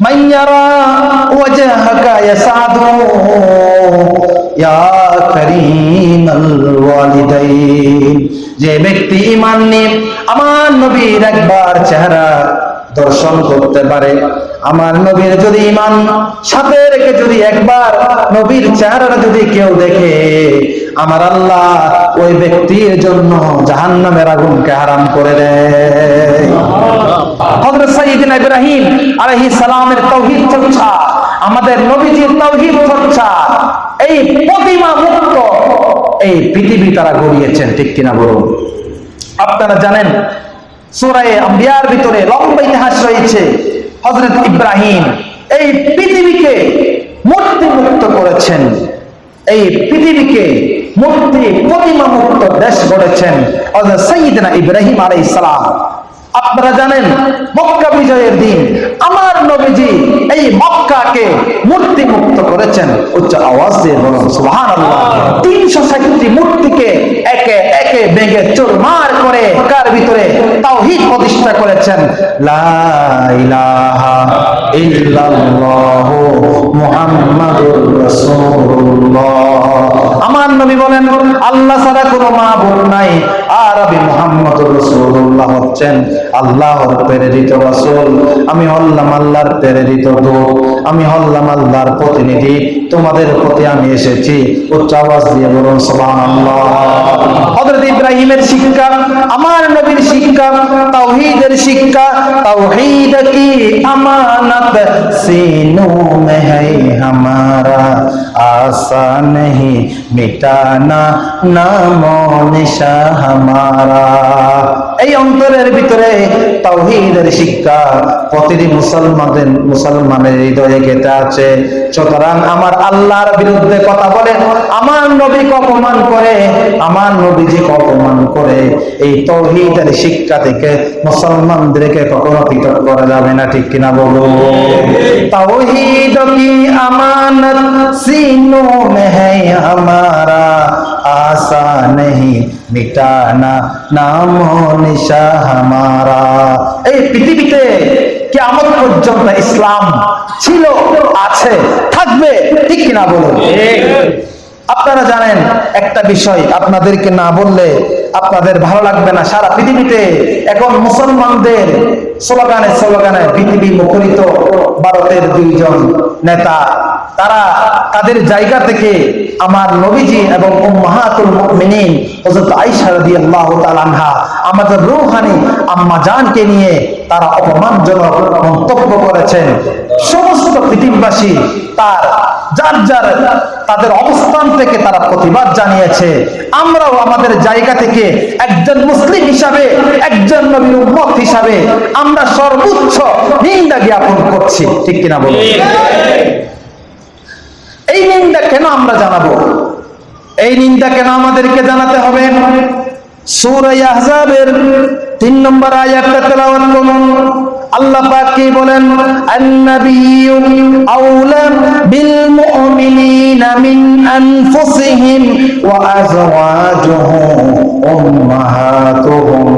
মাইয়ারা ওয়াজহাকা ইয়াসাদু ইয়া কারীমাল ওয়ালিদাইন যে ব্যক্তি ঈমান নিয়ে আমার নবীর একবার চেহারা দর্শন করতে পারে। আমার নবীর যদি ইমান, সাথে রেখে যদি একবার নবীর চেহারাটা যদি কেউ দেখে, আমার আল্লাহ ওই ব্যক্তির জন্য জাহান্নামের আগুনকে হারাম করে দেয়। হযরত সাইয়েদনা ইব্রাহিম আলাইহিস সালামের তাওহীদ চর্চা, আমাদের নবীজির তাওহীদ চর্চা, এই প্রতিমা মুক্ত, এই পৃথিবী তারা গড়িয়েছেন, ঠিক কিনা বলুন? আপনারা জানেন সুরায়ে আম্বিয়ার ভিতরে লম্বা ইতিহাস রয়েছে। হজরত ইব্রাহিম এই পৃথিবীকে মূর্তি মুক্ত করেছেন। এই পৃথিবীকে মূর্তি প্রতিমা মুক্ত দেশ গড়েছেন। হজরত সঈদনা ইব্রাহিম আলাই সালাম। আপনারা জানেন মক্কা বিজয়ের দিন। আমার নবীজি এই মক্কাকে মূর্তি মুক্ত করেছেন। উচ্চ আওয়াজ দিয়ে বলুন, সুবহানাল্লাহ। তিনশো ষাটটি মূর্তিকে একে একে ভেঙে চুরমার করে কার ভিতরে তাওহীদ প্রতিষ্ঠা করেছেন। লা ইলাহা ইল্লাল্লাহ মুহাম্মাদুর রাসূলুল্লাহ। আমার নবী বলেন, আল্লাহ ছাড়া কোনো মাবুদ নাই। আর আমি মুহাম্মদুর রাসূলুল্লাহ হচ্ছেন আল্লাহর প্রেরিত রাসূল, আমি হল্লাম আল্লাহর প্রেরিত দূত, আমি হল্লাম আল্লাহর প্রতিনিধি, তোমাদের প্রতি আমি এসেছি, উচ্চ আওয়াজ দিয়ে বলুন, সুবহানাল্লাহ। হযরত ইব্রাহিমের শিক্ষা, আমার নবীর শিক্ষা, তাওহীদের শিক্ষা, তাওহীদ কি আমানত? সিনু মে হাই হামারা, আশা নেহি মিটানা, নামো নিশা হামারা। এই অন্তরের ভিতরে তাওহীদের শিক্ষা প্রতিটি মুসলমানদের মুসলমানের হৃদয়ে গেতে আছে। সুতরাং আমার আল্লাহর বিরুদ্ধে কথা বলে, আমার নবীকে অপমান করে, আমার নবীজিকে অপমান করে, এই তৌহিদের শিক্ষা থেকে মুসলমানদেরকে কখনো পৃথক করা যাবে না, ঠিক কিনা বলো তৌহিদ এই পৃথিবীতে কিয়ামত পর্যন্ত ইসলাম ছিল আছে, থাকবে, ঠিক কিনা বলুন? আপনারা জানেন একটা বিষয়, আপনাদেরকে না বললে আপনাদের ভালো লাগবে না। সারা পৃথিবীতে এখন মুসলমানদের স্লোগানে স্লোগানে পৃথিবী মুখরিত ভারতের দুইজন নেতা। তারা তাদের জায়গা থেকে আমার নবীজি এবং উম্মাহাতুল মুমিনিন হযরত আয়েশা রাদিয়াল্লাহু তাআলা আনহা, আমাদের রূহানি আম্মা জানকে নিয়ে তারা অপমানজনক মন্তব্য করেছেন। সমস্ত পৃথিবীবাসী তার, যার যার তাদের অবস্থান থেকে তারা প্রতিবাদ জানিয়েছে। আমরাও আমাদের জায়গা থেকে একজন মুসলিম হিসাবে, একজন নবীর উম্মত হিসাবে আমরা সর্বোচ্চ নিন্দা জ্ঞাপন করছি। ঠিক কিনা বলুন? এই নিন্দা কেন আমরা জানাব? এই নিন্দা কেন আমাদেরকে জানাতে হবে? সূরা আহজাবের তিন নম্বর আয়াতটা তেলাওয়াত করুন। আল্লাহ কি বলেন? আন্নাবিয়্যু আউলা বিল মুমিনিনা মিন ওয়া আজওয়াজুহু উম্মাহাতুহুম।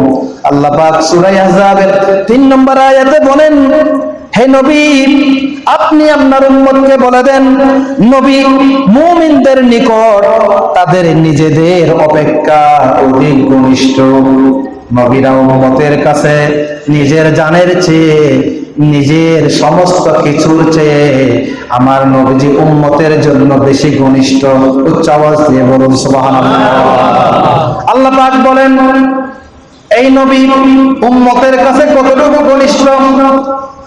আল্লাহ পাক সূরা আহজাবের তিন নম্বর আয়াতে বলেন, হে নবী, আপনি আপনার উম্মতকে বলে দেন, নবী, মুমিনদের নিকট তাদের নিজেদের অপেক্ষা অধিক ঘনিষ্ঠ। নবীরা উম্মতের কাছে নিজের জানের চেয়ে, নিজের সমস্ত কিছুর চেয়ে আমার নবীজি উম্মতের জন্য বেশি ঘনিষ্ঠ। উচ্চ আওয়াজ দিয়ে বলুন আল্লাহ পাক বলেন, এই নবী উম্মতের কাছে কতটুকু ঘনিষ্ঠ?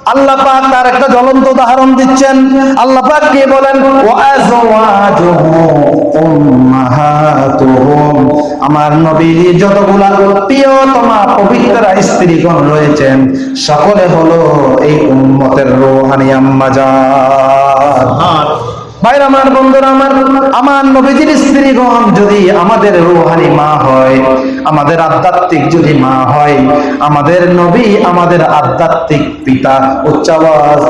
আল্লাহ পাক তার একটা জ্বলন্ত উদাহরণ দিচ্ছেন। আল্লাহ পাক কে বলেন? আমার নবীর যতগুলা প্রিয়তমা পবিত্র স্ত্রীগণ রয়েছেন, সকলে হলো এই উম্মতের রোহানি আম্মা জান আমার বন্ধুরা আমার আমার নবীজির স্ত্রীগণ যদি আমাদের রুহানি মা হয়, আমাদের আধ্যাত্মিক যদি মা হয়, আমাদের নবী আমাদের আধ্যাত্মিক পিতা উচ্চাবাস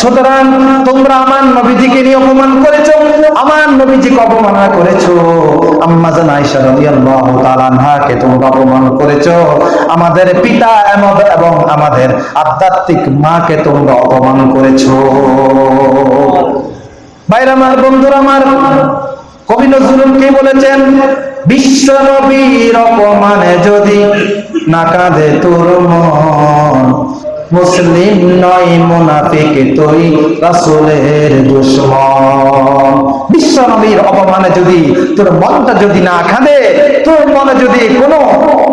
সুতরাং তোমরা আমার নবীজিকে নিয়ে অপমান আমার নবীজিকে অপমান করেছ। আম্মা আয়েশা রাদিয়াল্লাহু তাআলা আনহাকে অপমান আমাদের পিতা এবং আমাদের আধ্যাত্মিক মাকে অপমান আমার, বন্ধুরা আমার, কবি নজরুল কি বলেছেন, বিশ্ব নবীর অপমানে যদি না কাঁদে তোর মন, মুসলিম নয় মুনাফিক তুই রাসূলের দুশমন। বিশ্ব নবীর অপমানে যদি তোর মনটা যদি না কাঁদে, তোর মনে যদি কোনো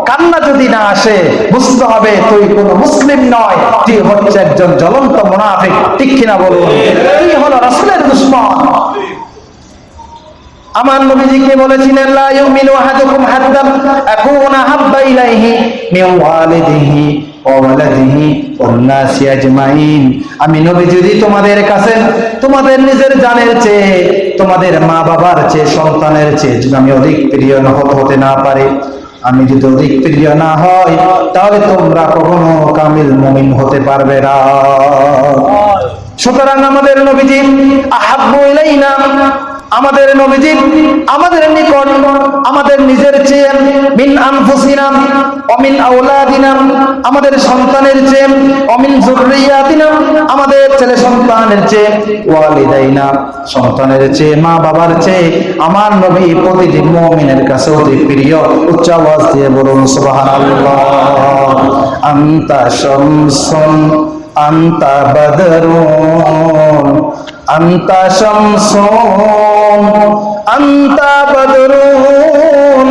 কান্না যদি না আসে, বুঝতে হবে তুই কোনো মুসলিম নয়, তুই হচ্ছে একজন জ্বলন্ত মুনাফিক। ঠিক কিনা বলুন? তুই হলো রাসূলের দুশমন। আমার নবীজিকে বলেছিলেন আমি নবী যদি তোমাদের কাছে, তোমাদের নিজের জানের চেয়ে, তোমাদের মা বাবার চেয়ে, সন্তানের চেয়ে যদি আমি অধিক প্রিয় না হতে না পারি, আমি যদি অধিক প্রিয় না হয় তাহলে তোমরা কখনো কামিল মুমিন হতে পারবে না। সুতরাং আমাদের নবীজি আহাব্বু ইলাইনা আমাদের নবীজি, আমাদের নিকট, আমাদের নিজের চেয়ে মিন আনফুসিনা, অমিন আওলাদিনা, আমাদের সন্তানের চেয়ে অমিন যুররিয়াতিনা আমাদের ছেলে সন্তানের চেয়ে, ওয়ালিদাইনা, সন্তানের চেয়ে, মা বাবার চেয়ে, আমার নবী প্রতিটি মুমিনের কাছে অতি প্রিয়, উচ্চ আওয়াজ দিয়ে বলুন, সুবহানাল্লাহ। আন্তা শামসুন, আন্তা বদরুন, আন্তা শামসুন। আন্তা বদরুন।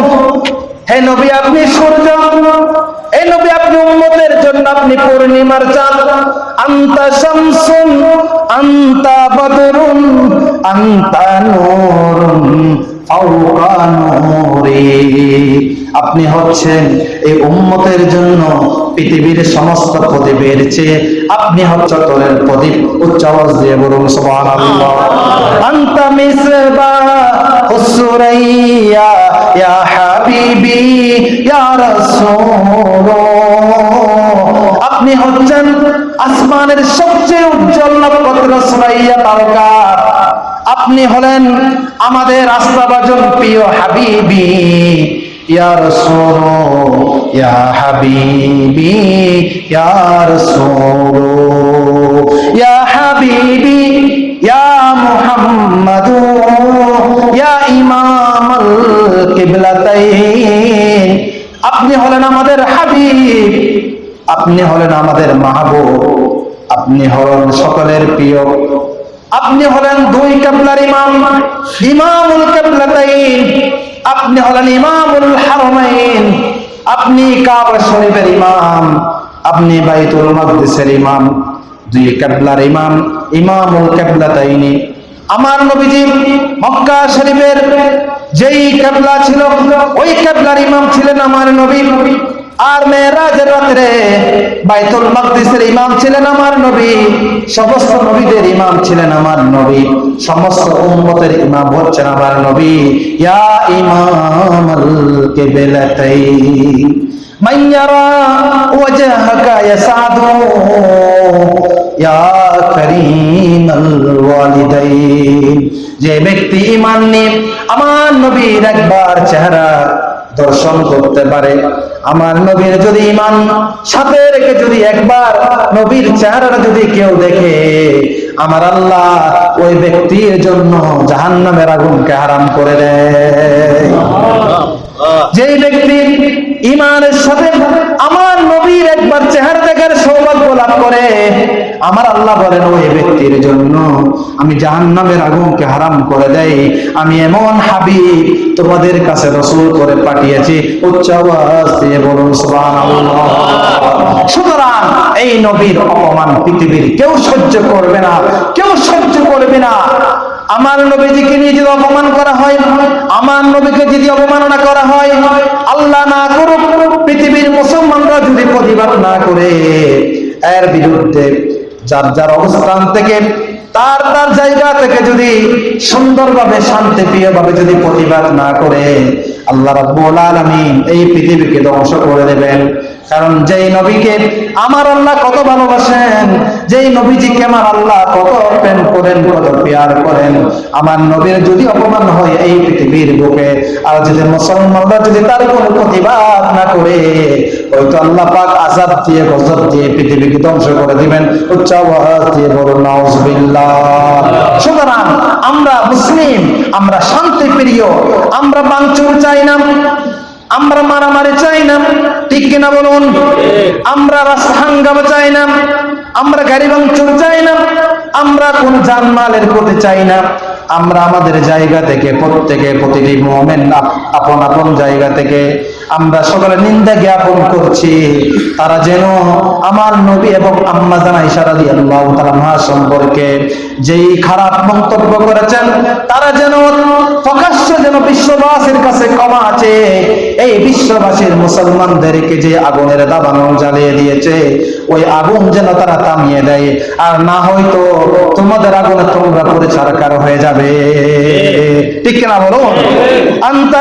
হে আপনি সূর্য। হে নবী, আপনি উম্মতের জন্য আপনি পূর্ণিমার চাঁদ। আন্তা শামসুন, আন্তা বদরুন, আন্তা নূরি। আপনি হচ্ছেন এই উম্মতের জন্য পৃথিবীর সমস্ত প্রদীপের চেয়ে আপনি হচ্ছেন প্রদীপ। উচ্চ আওয়াজ দিয়ে বলুন সুবহানাল্লাহ। আনতা মিসবা হুসুরাইয়া ইয়া হাবিবি ইয়া রাসূল আপনি হচ্ছেন আসমানের সবচেয়ে উজ্জ্বল নক্ষত্র সুরাইয়া তারকা আপনি হলেন আমাদের আস্থাভাজন প্রিয় হাবিবি। ইয়া রাসূল ইয়া হাবিবি, ইয়া রাসূল ইয়া হাবিবি, ইয়া মুহাম্মাদ ইয়া ইমামাল কিবলাতাইন। আপনি হলেন আমাদের হাবিব, আপনি হলেন আমাদের মাহবুব, আপনি হলেন সকলের প্রিয়। আপনি হলেন দুই কাবলার ইমাম, ইমামুল কাবলাতাইন। আপনি হলেন ইমামুল হারমাইন। আপনি কাবা শরীফের ইমাম, আপনি বাইতুল মাকদিসের ইমাম, দুই কাবলার ইমাম, ইমামুল কাবলাতাইনি। আমার নবীজি মক্কা শরীফের যেই কাবলা ছিল, ওই কাবলার ইমাম ছিলেন আমার নবী। আর মেয়েরাজের রাত্রে বাইতুল মাকদিসের ইমাম ছিলেন আমার নবী সমস্ত নবীদের ইমাম ছিলেন আমার নবী সমস্ত উম্মতের ইমাম হচ্ছেন আমার নবী ইয়া ইমামাল কিবলাতাইন من يرى وجهك يسعد يا كريم الوالدين যে ব্যক্তি ইমান নিয়ে আমার নবীর একবার চেহারা দর্শন করতে পারে আমার নবীর যদি ইমান সাথে রেখে যদি একবার নবীর চেহারা যদি কেউ দেখে আমার আল্লাহ ওই ব্যক্তির জন্য জাহান নামের আগুনকে হারাম করে দেয়। যেই ব্যক্তি ইমানের সাথে আমার নবীর একবার চেহারা দেখার সৌভাগ্য লাভ করে আমার আল্লাহ বলেন, ওই ব্যক্তির জন্য আমি জাহান্নামের আগুনকে হারাম করে দেই। আমি এমন হাবিব তোমাদের কাছে রসুল করে পাঠিয়েছি। উচ্চ সুতরাং এই নবীর অপমান পৃথিবীর কেউ সহ্য করবে না, কেউ সহ্য করবে না। আমার নবীজিকে নিয়ে যদি অপমান করা হয়? আমার নবীকে যদি অবমাননা করা হয়? আল্লাহ না করুক, পৃথিবীর মুসলমানরা যদি প্রতিবাদ না করে, এর বিরুদ্ধে যার যার অবস্থান থেকে, তার তার জায়গা থেকে যদি সুন্দরভাবে শান্তি প্রিয়ভাবে যদি প্রতিবাদ না করে, আল্লাহ রাব্বুল আলামিন এই পৃথিবীকে ধ্বংস করে দেবেন। কারণ যেই নবীকে আমার আল্লাহ কত ভালোবাসেন, যেই নবীজিকে আমার আল্লাহ কত প্রেম করেন, কত পেয়ার করেন, আমার নবীর যদি অপমান হয় এই পৃথিবীর বুকে, আর যদি মুসলমানরা যদি তার কোনো প্রতিবাদ না করে, হয়তো আল্লাহ পাক আজাব দিয়ে, গজব দিয়ে পৃথিবীকে ধ্বংস করে দিবেন। উচ্চ দিয়ে নাউজুবিল্লাহ। সুতরাং আমরা মুসলিম, আমরা শান্তি প্রিয় আমরা বাঞ্চুর চাই না। আমরা মারামারি চাই না। ঠিক কিনা বলুন? আমরা রাস্তা হাঙ্গামা চাই না। আমরা গাড়ি ভাঙচুর চাই না। আমরা কোন জানমালের প্রতি চাই না। আমরা আমাদের জায়গা থেকে প্রত্যেকে প্রতিটি মোমেন আপন আপন জায়গা থেকে আমরা সকলে নিন্দা জ্ঞাপন করছি। তারা যেন আমার নবী এবং আম্মা জানা ইশারা দিয়ে আল্লাহ তাআলা সম্পর্কে যেই খারাপ মন্তব্য করেছেন, তারা যেন প্রকাশ্য যেন বিশ্ববাসীর কাছে ক্ষমা আছে এই বিশ্ববাসীর মুসলমানদেরকে যে আগুনের দাবানো জ্বালিয়ে দিয়েছে, ওই আগুন যেন তারা থামিয়ে দেয়। আর না হয়তো তোমাদের আগুনে তোমরা পরে ছাড়কার হয়ে যাবে। ঠিক কিনা বলো আন্তা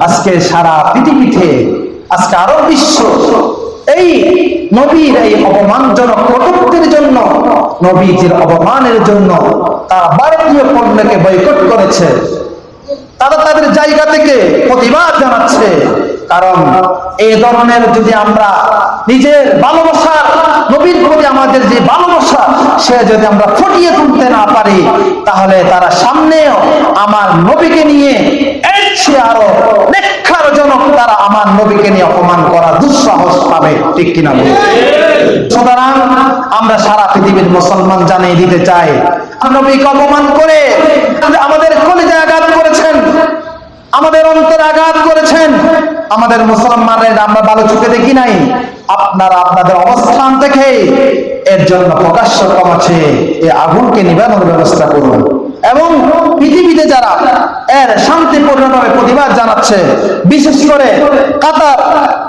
আজকে সারা পৃথিবীতে, আজকে আরও বিশ্ব, এই নবীর এই অপমানজনক কটুক্তির জন্য, নবীজির অপমানের জন্য তারা ভারতীয় পণ্যকে বয়কট করেছে। তারা তাদের জায়গা থেকে প্রতিবাদ জানাচ্ছে। কারণ এই ধরনের যদি আমরা নিজের ভালোবাসা, নবীর প্রতি আমাদের যে ভালোবাসা, সে যদি আমরা ফুটিয়ে তুলতে না পারি, তাহলে তারা সামনেও আমার নবীকে নিয়ে চেয়ে আরও জনক তারা আমার নবীকে নিয়ে অপমান করা দুঃসাহস পাবে ঠিক কিনা? সুতরাং আমরা সারা পৃথিবীর মুসলমান জানিয়ে দিতে চাই নবীকে অপমান করে আমাদের কলিজা আঘাত করেছেন, আমাদের অন্তরে আঘাত করেছেন আমাদের মুসলমানের আমরা ভালো চোখে দেখি নাই। আপনারা আপনাদের অবস্থান থেকে এর জন্য প্রকাশ্য কমাচ্ছে এই আগুনকে নিবানোর ব্যবস্থা করুন। এবং পৃথিবীতে যারা এর শান্তিপূর্ণভাবে প্রতিবাদ জানাচ্ছে, বিশেষ করে কাতার